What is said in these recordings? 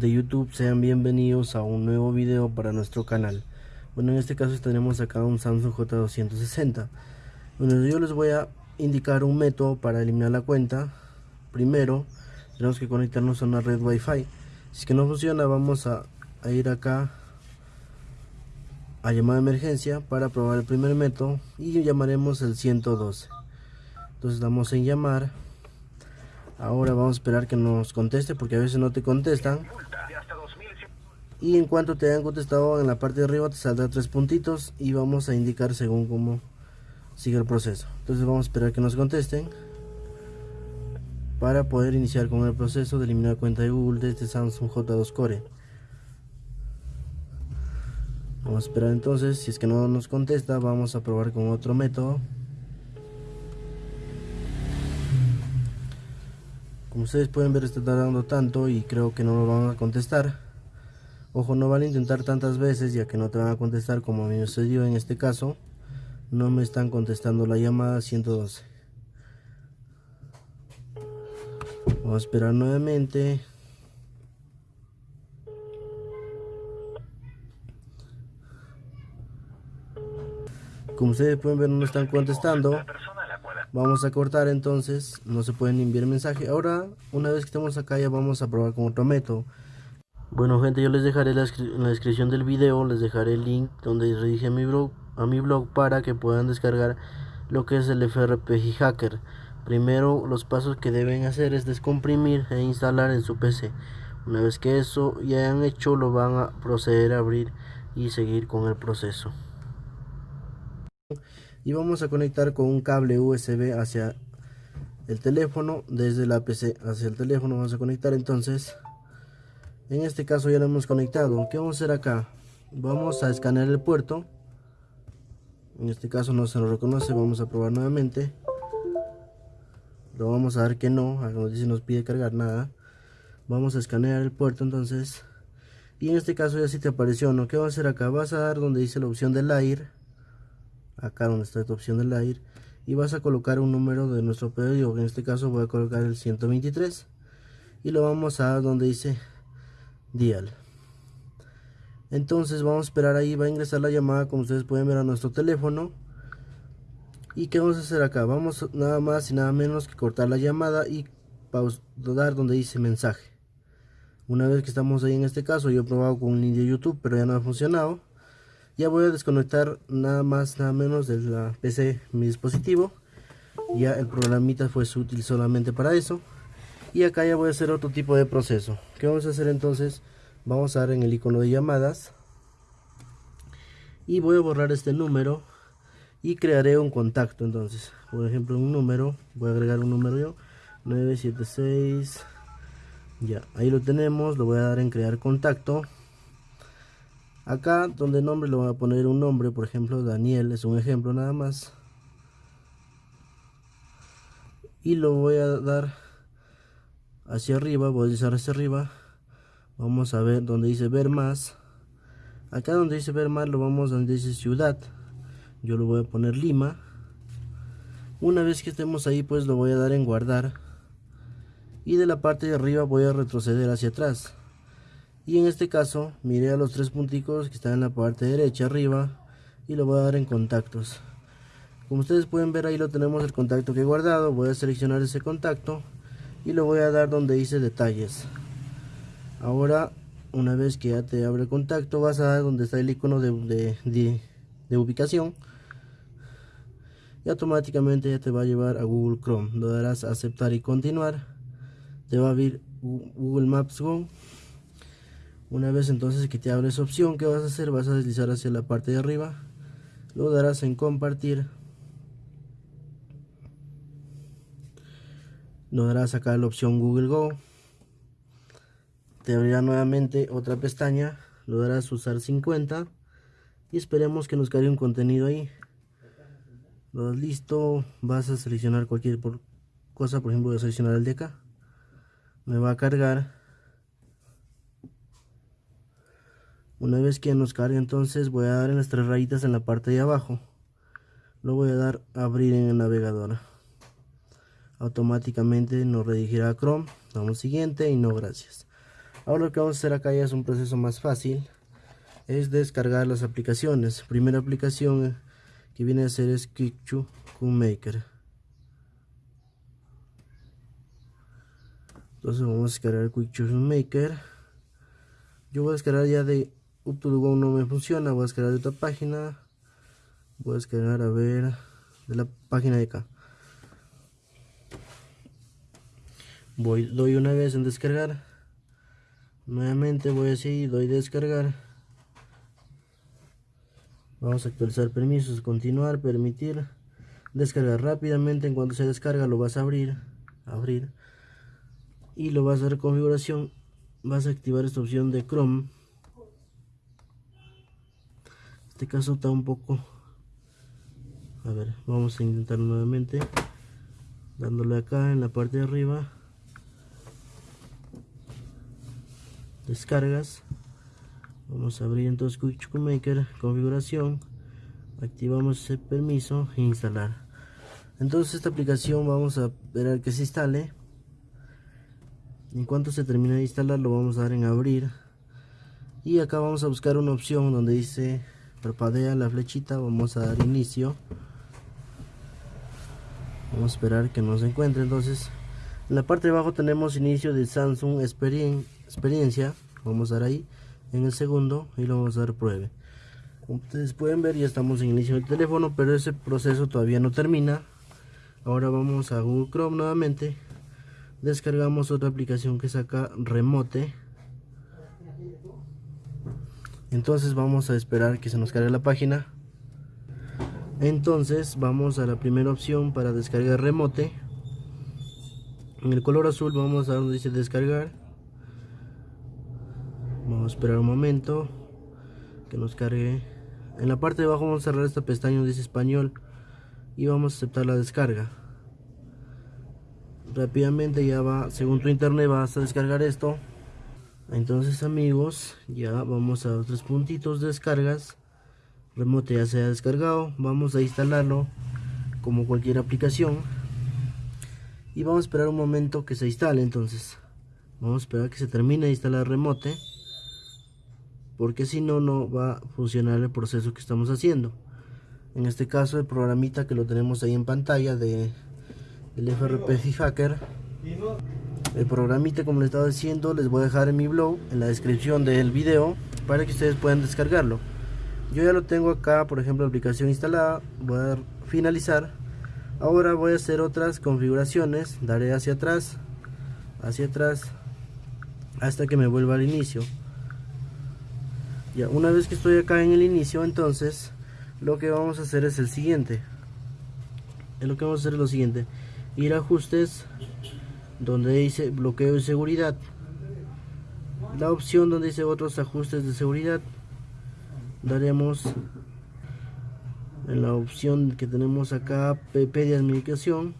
de YouTube sean bienvenidos a un nuevo video para nuestro canal. Bueno en este caso tenemos acá un Samsung J260. Bueno yo les voy a indicar un método para eliminar la cuenta. Primero tenemos que conectarnos a una red wifi. Si que no funciona vamos a, a ir acá a llamada de emergencia para probar el primer método y llamaremos el 112 entonces damos en llamar. Ahora vamos a esperar que nos conteste porque a veces no te contestan y en cuanto te hayan contestado en la parte de arriba te saldrá tres puntitos y vamos a indicar según cómo sigue el proceso. Entonces vamos a esperar que nos contesten para poder iniciar con el proceso de eliminar cuenta de Google de este Samsung J2 Core. Vamos a esperar entonces si es que no nos contesta vamos a probar con otro método. Como ustedes pueden ver está tardando tanto y creo que no lo van a contestar ojo no van a intentar tantas veces ya que no te van a contestar como a mí me sucedió en este caso. No me están contestando la llamada 112 vamos a esperar nuevamente. Como ustedes pueden ver no me están contestando. Vamos a cortar entonces. No se pueden enviar mensaje. Ahora una vez que estemos acá ya vamos a probar con otro método bueno gente yo les dejaré la en la descripción del video les dejaré el link donde dirige mi blog a mi blog para que puedan descargar lo que es el FRPG Hacker. Primero los pasos que deben hacer es descomprimir e instalar en su PC una vez que eso ya hayan hecho lo van a proceder a abrir y seguir con el proceso. Y vamos a conectar con un cable USB hacia el teléfono desde la PC hacia el teléfono vamos a conectar entonces en este caso ya lo hemos conectado. ¿qué vamos a hacer acá? vamos a escanear el puerto. En este caso no se lo reconoce. Vamos a probar nuevamente. Lo vamos a dar que no. Nos dice nos pide cargar nada. Vamos a escanear el puerto entonces. Y en este caso ya si te apareció no ¿qué vamos a hacer acá? vas a dar donde dice la opción del aire. Acá donde está esta opción del aire. Y vas a colocar un número de nuestro pedido en este caso voy a colocar el 123 y lo vamos a donde dice dial entonces vamos a esperar ahí va a ingresar la llamada como ustedes pueden ver a nuestro teléfono. Y qué vamos a hacer acá vamos nada más y nada menos que cortar la llamada y dar donde dice mensaje. Una vez que estamos ahí en este caso yo he probado con un link youtube pero ya no ha funcionado. Ya voy a desconectar nada más nada menos de la PC mi dispositivo. Ya el programita fue útil solamente para eso y acá ya voy a hacer otro tipo de proceso. Que vamos a hacer entonces vamos a dar en el icono de llamadas. Y voy a borrar este número y crearé un contacto entonces. Por ejemplo un número voy a agregar un número yo. 976 ya ahí lo tenemos lo voy a dar en crear contacto. Acá donde nombre le voy a poner un nombre por ejemplo Daniel es un ejemplo nada más. Y lo voy a dar hacia arriba voy a deslizar hacia arriba. Vamos a ver donde dice ver más. Acá donde dice ver más lo vamos donde dice ciudad. Yo lo voy a poner Lima. Una vez que estemos ahí pues lo voy a dar en guardar. Y de la parte de arriba voy a retroceder hacia atrás. Y en este caso miré a los tres punticos que están en la parte derecha arriba y lo voy a dar en contactos. Como ustedes pueden ver ahí lo tenemos el contacto que he guardado. Voy a seleccionar ese contacto y lo voy a dar donde dice detalles. Ahora una vez que ya te abre contacto vas a dar donde está el icono de, de ubicación y automáticamente ya te va a llevar a Google Chrome lo darás a aceptar y continuar. Te va a abrir Google Maps Go. Una vez entonces que te abre esa opción que vas a hacer vas a deslizar hacia la parte de arriba. Lo darás en compartir lo darás acá la opción Google Go. Te abrirá nuevamente otra pestaña lo darás usar 50 y esperemos que nos cargue un contenido ahí. Lo listo vas a seleccionar cualquier cosa por ejemplo voy a seleccionar el de acá. Me va a cargar. Una vez que nos cargue entonces voy a dar en las tres rayitas en la parte de abajo. Lo voy a dar a abrir en el navegador automáticamente nos redirigirá a Chrome. Damos siguiente y no gracias. Ahora lo que vamos a hacer acá ya es un proceso más fácil es descargar las aplicaciones. Primera aplicación que viene a ser es Kikchu Maker entonces vamos a descargar Quick Maker yo voy a descargar ya de up no me funciona. Voy a descargar de otra página. Voy a descargar a ver de la página de acá voy doy una vez en descargar. Nuevamente voy así doy descargar. Vamos a actualizar permisos continuar permitir. Descargar rápidamente en cuanto se descarga lo vas a abrir abrir. Y lo vas a dar configuración vas a activar esta opción de Chrome. Este caso está un poco a ver vamos a intentar nuevamente. Dándole acá en la parte de arriba descargas vamos a abrir entonces Quick Maker configuración activamos ese permiso e instalar. Entonces esta aplicación vamos a esperar que se instale. En cuanto se termine de instalar lo vamos a dar en abrir. Y acá vamos a buscar una opción donde dice parpadea la flechita vamos a dar inicio. Vamos a esperar que nos encuentre. Entonces en la parte de abajo tenemos inicio de Samsung experiencia vamos a dar ahí en el segundo y lo vamos a dar pruebe. Como ustedes pueden ver ya estamos en inicio del teléfono pero ese proceso todavía no termina. Ahora vamos a Google Chrome nuevamente. Descargamos otra aplicación que saca remote. Entonces vamos a esperar que se nos cargue la página. Entonces vamos a la primera opción para descargar remote. En el color azul vamos a donde dice descargar a esperar un momento. Que nos cargue. En la parte de abajo vamos a cerrar esta pestaña dice español. Y vamos a aceptar la descarga. Rápidamente ya va según tu internet vas a descargar esto. Entonces amigos ya vamos a tres puntitos de descargas. Remote ya se ha descargado. Vamos a instalarlo como cualquier aplicación. Y vamos a esperar un momento que se instale entonces. Vamos a esperar que se termine de instalar remote porque si no no va a funcionar el proceso que estamos haciendo. En este caso el programita que lo tenemos ahí en pantalla de el FRP Hacker. el programita como les estaba diciendo les voy a dejar en mi blog en la descripción del video para que ustedes puedan descargarlo. Yo ya lo tengo acá por ejemplo aplicación instalada. Voy a finalizar. Ahora voy a hacer otras configuraciones. Daré hacia atrás hacia atrás hasta que me vuelva al inicio una vez que estoy acá en el inicio entonces lo que vamos a hacer es el siguiente. Lo que vamos a hacer es lo siguiente. Ir a ajustes donde dice bloqueo de seguridad. La opción donde dice otros ajustes de seguridad. Daremos en la opción que tenemos acá PP de administración.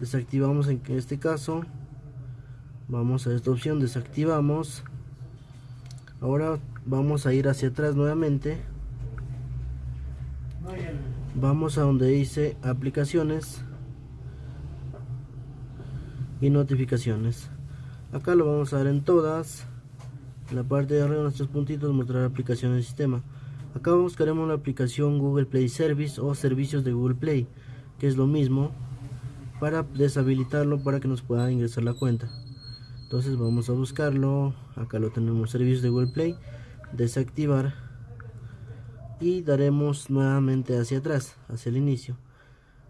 Desactivamos en este caso. Vamos a esta opción desactivamos. Ahora vamos a ir hacia atrás nuevamente. Vamos a donde dice aplicaciones y notificaciones. Acá lo vamos a dar en todas. En la parte de arriba nuestros puntitos mostrar aplicaciones del sistema. Acá buscaremos la aplicación Google Play Service o servicios de Google Play que es lo mismo para deshabilitarlo para que nos pueda ingresar la cuenta. Entonces vamos a buscarlo. Acá lo tenemos servicios de Google Play desactivar y daremos nuevamente hacia atrás hacia el inicio.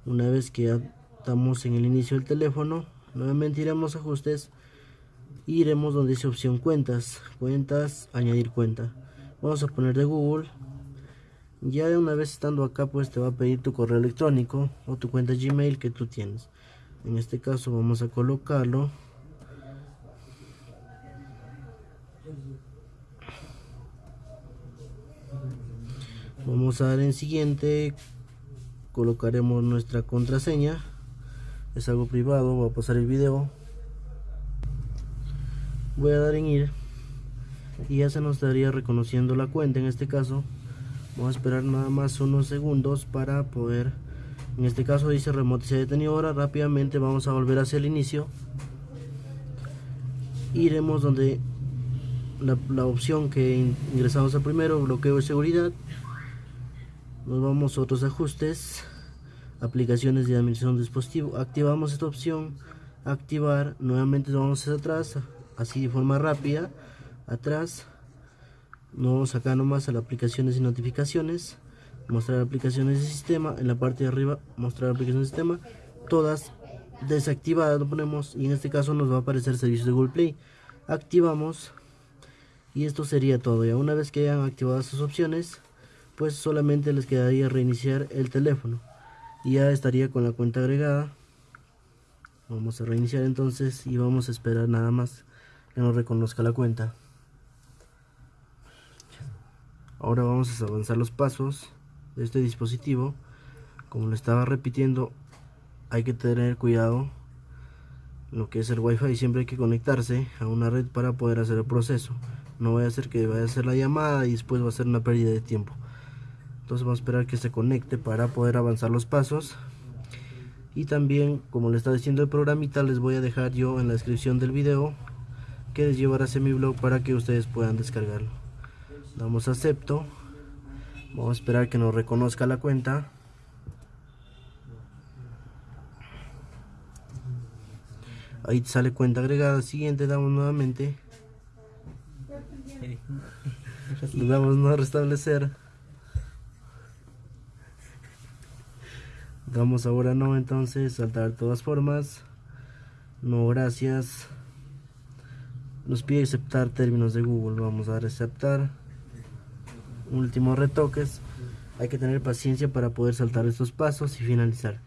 Una vez que estamos en el inicio del teléfono nuevamente iremos ajustes iremos donde dice opción cuentas cuentas añadir cuenta. Vamos a poner de google. Ya de una vez estando acá pues te va a pedir tu correo electrónico o tu cuenta gmail que tú tienes. En este caso vamos a colocarlo vamos a dar en siguiente. Colocaremos nuestra contraseña. Es algo privado voy a pasar el video. Voy a dar en ir. Y ya se nos estaría reconociendo la cuenta en este caso. Vamos a esperar nada más unos segundos para poder en este caso dice remote se ha detenido ahora rápidamente vamos a volver hacia el inicio. Iremos donde la, opción que ingresamos a primero, bloqueo de seguridad. Nos vamos a otros ajustes, aplicaciones de administración de dispositivo. Activamos esta opción, activar, nuevamente vamos hacia atrás, así de forma rápida, atrás. Nos vamos acá nomás a las aplicaciones y notificaciones, mostrar aplicaciones de sistema, en la parte de arriba mostrar aplicaciones de sistema, todas desactivadas lo ponemos. Y en este caso nos va a aparecer servicios de Google Play. Activamos. Y esto sería todo. Ya una vez que hayan activado sus opciones pues solamente les quedaría reiniciar el teléfono. Y ya estaría con la cuenta agregada. Vamos a reiniciar entonces y vamos a esperar nada más que nos reconozca la cuenta. Ahora vamos a avanzar los pasos de este dispositivo. Como lo estaba repitiendo hay que tener cuidado lo que es el wifi. Siempre hay que conectarse a una red para poder hacer el proceso. No voy a hacer que vaya a hacer la llamada y después va a ser una pérdida de tiempo entonces vamos a esperar que se conecte para poder avanzar los pasos. Y también como le está diciendo el programita les voy a dejar yo en la descripción del video que les llevará a mi blog para que ustedes puedan descargarlo. Damos acepto. Vamos a esperar que nos reconozca la cuenta. Ahí sale cuenta agregada. Siguiente damos nuevamente. Le damos no restablecer damos ahora no entonces saltar de todas formas. No gracias. Nos pide aceptar términos de Google. Vamos a aceptar últimos retoques. Hay que tener paciencia para poder saltar estos pasos y finalizar.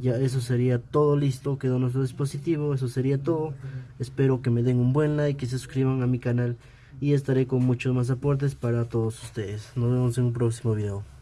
Ya eso sería todo. Listo. Quedó nuestro dispositivo. Eso sería todo. Espero que me den un buen like y se suscriban a mi canal. Y estaré con muchos más aportes para todos ustedes. Nos vemos en un próximo video